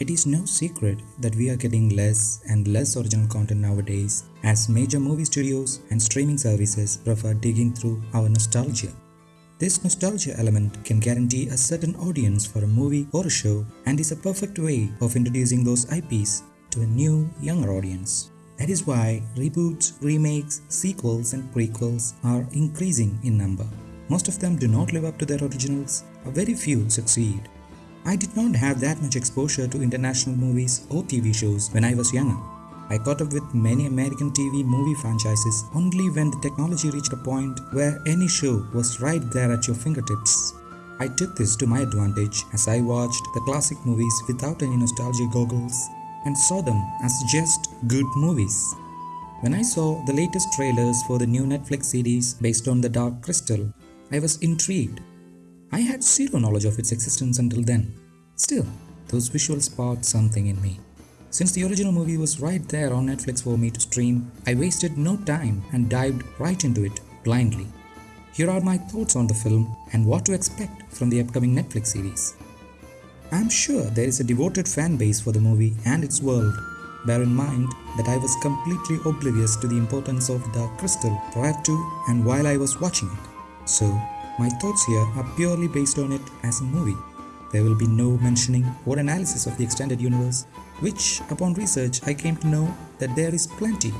It is no secret that we are getting less and less original content nowadays as major movie studios and streaming services prefer digging through our nostalgia. This nostalgia element can guarantee a certain audience for a movie or a show and is a perfect way of introducing those IPs to a new, younger audience. That is why reboots, remakes, sequels, and prequels are increasing in number. Most of them do not live up to their originals, a very few succeed. I did not have that much exposure to international movies or TV shows when I was younger. I caught up with many American TV movie franchises only when the technology reached a point where any show was right there at your fingertips. I took this to my advantage as I watched the classic movies without any nostalgia goggles and saw them as just good movies. When I saw the latest trailers for the new Netflix series based on The Dark Crystal, I was intrigued I had zero knowledge of its existence until then. Still, those visuals sparked something in me. Since the original movie was right there on Netflix for me to stream, I wasted no time and dived right into it blindly. Here are my thoughts on the film and what to expect from the upcoming Netflix series. I'm sure there is a devoted fan base for the movie and its world. Bear in mind that I was completely oblivious to the importance of the crystal prior to and while I was watching it. So, my thoughts here are purely based on it as a movie. There will be no mentioning or analysis of the extended universe, which, upon research, I came to know that there is plenty.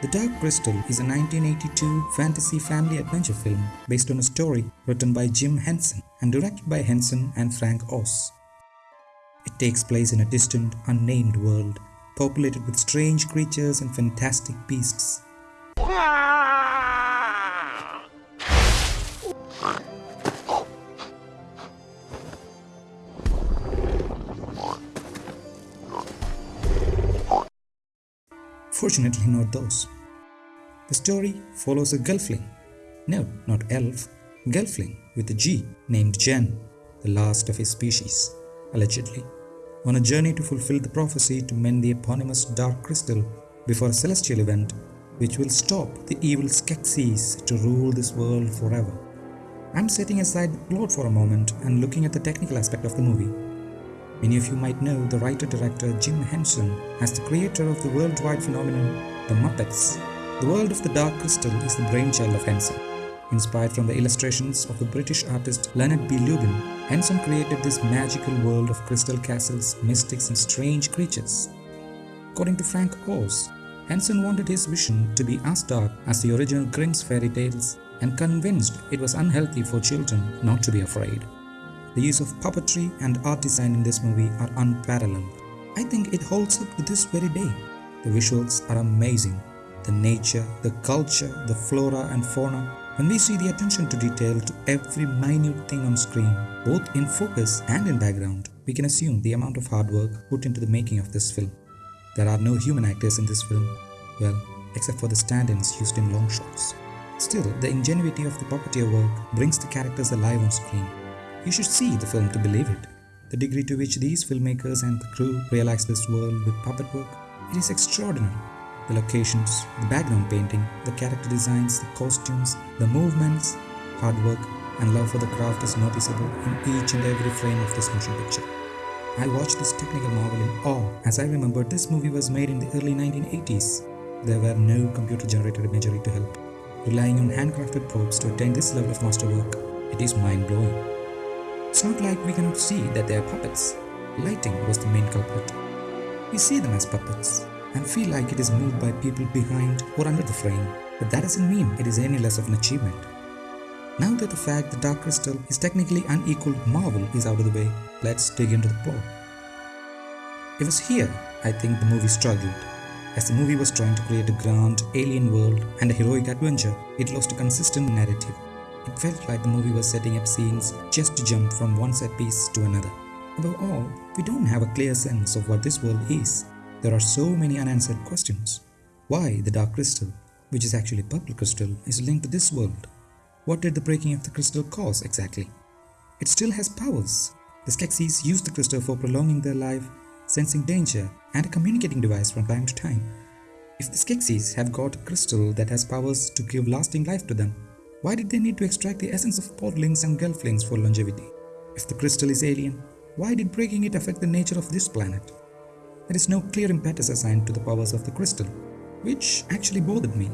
The Dark Crystal is a 1982 fantasy family adventure film based on a story written by Jim Henson and directed by Henson and Frank Oz. It takes place in a distant, unnamed world, populated with strange creatures and fantastic beasts. Fortunately, not those. The story follows a gelfling. No, not elf, gelfling with a G named Jen, the last of his species, allegedly, on a journey to fulfill the prophecy to mend the eponymous dark crystal before a celestial event which will stop the evil Skeksis to rule this world forever. I'm setting aside the plot for a moment and looking at the technical aspect of the movie. Many of you might know the writer-director Jim Henson as the creator of the worldwide phenomenon The Muppets. The world of the Dark Crystal is the brainchild of Henson. Inspired from the illustrations of the British artist Leonard B. Lubin, Henson created this magical world of crystal castles, mystics and strange creatures. According to Frank Oz, Henson wanted his vision to be as dark as the original Grimm's fairy tales and convinced it was unhealthy for children not to be afraid. The use of puppetry and art design in this movie are unparalleled. I think it holds up to this very day. The visuals are amazing. The nature, the culture, the flora and fauna. When we see the attention to detail to every minute thing on screen, both in focus and in background, we can assume the amount of hard work put into the making of this film. There are no human actors in this film, well, except for the stand-ins used in long shots. Still, the ingenuity of the puppeteer work brings the characters alive on screen you should see the film to believe it. The degree to which these filmmakers and the crew realize this world with puppet work, it is extraordinary. The locations, the background painting, the character designs, the costumes, the movements, hard work and love for the craft is noticeable in each and every frame of this motion picture. I watched this technical marvel in awe as I remembered this movie was made in the early 1980s. There were no computer-generated imagery to help. Relying on handcrafted props to attain this level of masterwork, it is mind-blowing. It's not like we cannot see that they are puppets. Lighting was the main culprit. We see them as puppets and feel like it is moved by people behind or under the frame, but that doesn't mean it is any less of an achievement. Now that the fact the Dark Crystal is technically unequaled marvel is out of the way, let's dig into the plot. It was here I think the movie struggled. As the movie was trying to create a grand alien world and a heroic adventure, it lost a consistent narrative. It felt like the movie was setting up scenes just to jump from one set piece to another. Above all, we don't have a clear sense of what this world is. There are so many unanswered questions. Why the Dark Crystal, which is actually Purple Crystal, is linked to this world? What did the breaking of the crystal cause exactly? It still has powers. The Skeksis use the crystal for prolonging their life, sensing danger, and a communicating device from time to time. If the Skeksis have got a crystal that has powers to give lasting life to them, why did they need to extract the essence of podlings and gelflings for longevity? If the crystal is alien, Why did breaking it affect the nature of this planet? There is no clear impetus assigned to the powers of the crystal, which actually bothered me.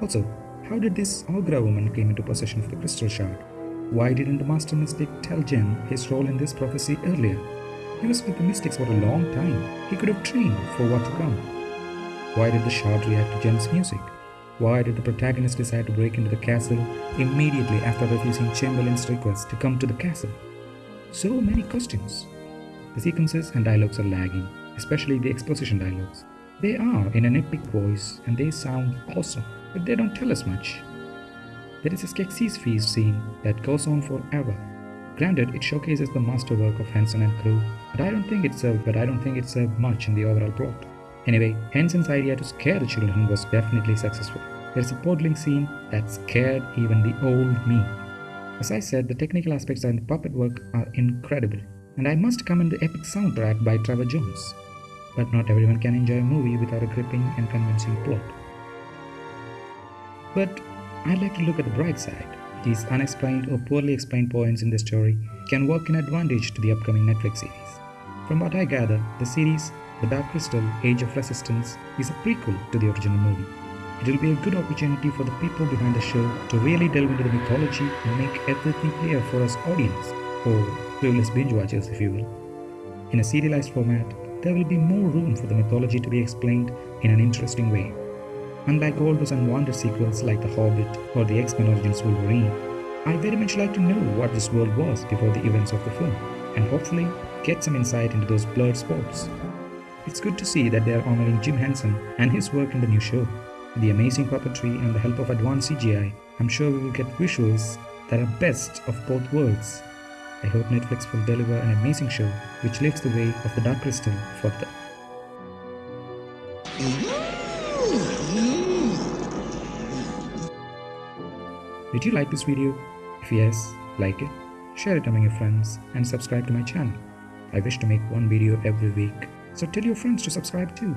Also, how did this Aughra woman came into possession of the crystal shard? Why didn't the Master Mystic tell Jen his role in this prophecy earlier? He was with the Mystics for a long time. He could have trained for what to come. Why did the shard react to Jen's music? Why did the protagonist decide to break into the castle immediately after refusing Chamberlain's request to come to the castle? So many questions. The sequences and dialogues are lagging, especially the exposition dialogues. They are in an epic voice and they sound awesome, but they don't tell us much. There is a Skeksis feast scene that goes on forever. Granted, it showcases the masterwork of Henson and crew, but I don't think it served but I don't think it served much in the overall plot. Anyway, Henson's idea to scare the children was definitely successful. There's a podling scene that scared even the old me. As I said, the technical aspects and the puppet work are incredible, and I must commend the epic soundtrack by Trevor Jones. But not everyone can enjoy a movie without a gripping and convincing plot. But I'd like to look at the bright side. These unexplained or poorly explained points in the story can work in advantage to the upcoming Netflix series. From what I gather, the series The Dark Crystal Age of Resistance is a prequel to the original movie. It will be a good opportunity for the people behind the show to really delve into the mythology and make everything clear for us audience, or clueless binge watchers if you will. In a serialized format, there will be more room for the mythology to be explained in an interesting way. Unlike all those unwanted sequels like The Hobbit or the X-Men Origins Wolverine, I very much like to know what this world was before the events of the film, and hopefully get some insight into those blurred spots. It's good to see that they are honoring Jim Henson and his work in the new show. With the amazing puppetry and the help of advanced CGI, I'm sure we will get visuals that are best of both worlds. I hope Netflix will deliver an amazing show which leads the way of the Dark Crystal further. Did you like this video? If yes, like it, share it among your friends and subscribe to my channel. I wish to make one video every week, so tell your friends to subscribe too.